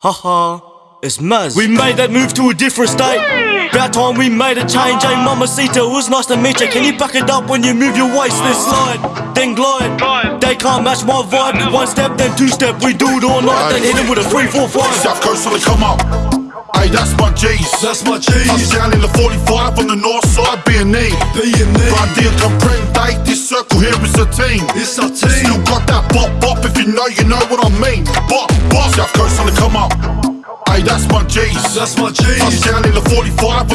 Haha, it's Maz. We made that move to a different state. About time we made a change, eh? hey Mamacita, it was nice to meet you. Can you back it up when you move your waist? Then slide, then glide. They can't match my vibe. One step, then two step, we do it all night. Then hit him with a three, four, five. South Coast on the come up. Hey, that's my G's. That's my G's. Touchdown in the 45 on the north side, B&E. B&E. Randir comprende, this circle here is a team. It's our team. Still got that bop bop, if you know, you know what I mean. Bop bop. South Coast on the come up. Hey, that's my G's. That's my G's. Touchdown in the 45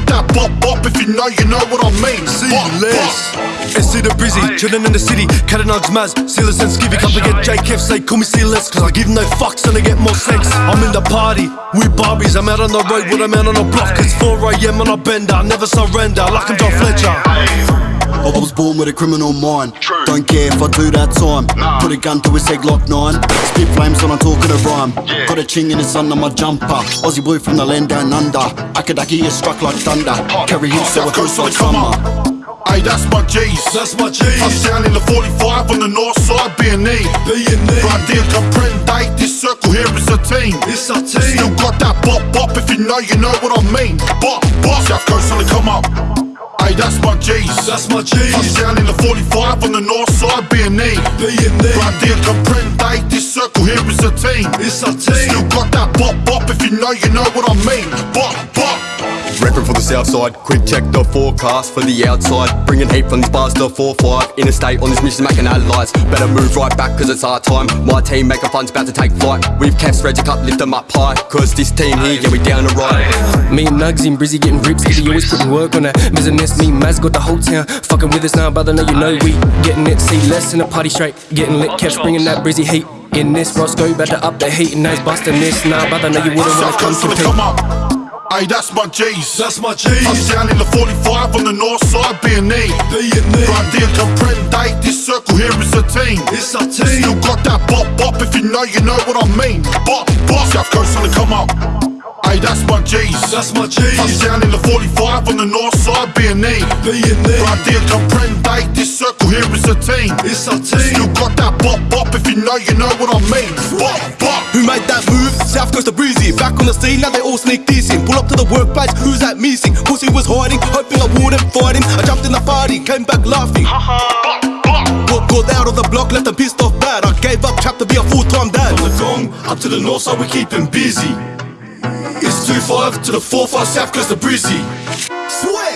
team. Still got that bop bop, if you know, you know what I mean. See Bop, less. bop. SC the Brizzy, chillin' in the city, cat and nugs, Maz, Sealers and Skivvy, come to get JKF, say call me Sealers, cause I give no fucks and I get more sex. I'm in the party, we Barbies, I'm out on the road with a man on the block, it's 4am on a bender, I never surrender, like I'm John Fletcher. I was born with a criminal mind. Don't care if I do that time. Put a gun to his head, Glock 9. Spit flames when I'm talking a rhyme. Got a ching in the sun on my jumper. Aussie boy from the land down under. Akadaki is struck like thunder. Carry him so it goes like summer. Hey, that's my G's. That's my G's. Touchdown in the 45 on the north side, B&E. B&E. Randir comprende, this circle here is a team. It's our team. Still got that bop bop, if you know, you know what I mean. Bop bop. South Coast on the come up. Hey, that's my G's. That's my G's. Touchdown in the 45 on the north side, B&E. B&E. Randir comprende, this circle here is a team. It's our team. Still got that bop bop, if you know, you know what I mean. For the south side, quick check the forecast for the outside. Bringing heat from these bars to 4-5. Interstate on this mission making lights. Better move right back cause it's our time. My team making fun's about to take flight. We've kept Reggie Cup, lift them up high. Cause this team here, yeah, we down to ride. Me and Nugs and Brizzy getting rips, Skitty always putting work on that business. Me and Maz got the whole town fucking with us now, brother. Now you know we getting it. See less in the party straight, getting lit, catch bringing that Brizzy heat. In this Roscoe, better up the heat, and he's busting this. Nah, brother, know you wouldn't wanna come Coast on the compete. Hey, that's my G's. That's my G's. Touchdown in the 45 on the north side, B&E. B&E. Randir comprende, this circle here is a team. It's our team. Still got that bop bop, if you know, you know what I mean. Bop bop. South Coast on the come up. Hey, that's my G's. That's my G's. Touchdown in the 45 on the north side, B&E. B&E. Randir comprende, this circle here is a team. It's our team. Still got that bop bop, if you know, you know what I mean. Bop bop. Who made that move? South Coast of Brizzy, back on the scene, now they all sneak in. Pull up to the workplace, who's that missing? Pussy was hiding, hoping I wouldn't fight him. I jumped in the party, came back laughing. Got, got out of the block, left them pissed off bad. I gave up, trapped to be a full time dad. From the gong up to the north side, we keep him busy. It's 2-5 to the 4-5 south coast of Brizzy. Swear!